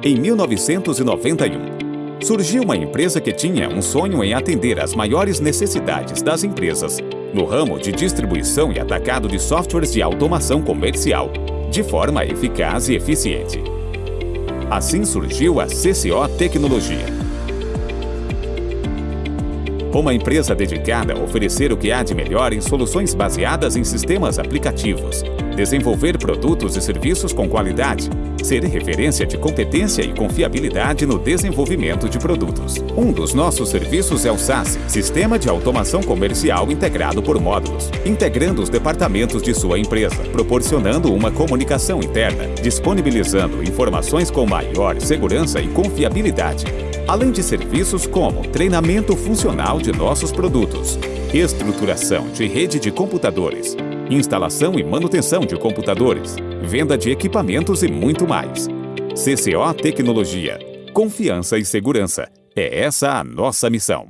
Em 1991, surgiu uma empresa que tinha um sonho em atender às maiores necessidades das empresas no ramo de distribuição e atacado de softwares de automação comercial, de forma eficaz e eficiente. Assim surgiu a CCO Tecnologia uma empresa dedicada a oferecer o que há de melhor em soluções baseadas em sistemas aplicativos, desenvolver produtos e serviços com qualidade, ser referência de competência e confiabilidade no desenvolvimento de produtos. Um dos nossos serviços é o SaaS, Sistema de Automação Comercial Integrado por Módulos, integrando os departamentos de sua empresa, proporcionando uma comunicação interna, disponibilizando informações com maior segurança e confiabilidade, além de serviços como treinamento funcional de nossos produtos, estruturação de rede de computadores, instalação e manutenção de computadores, venda de equipamentos e muito mais. CCO Tecnologia. Confiança e segurança. É essa a nossa missão.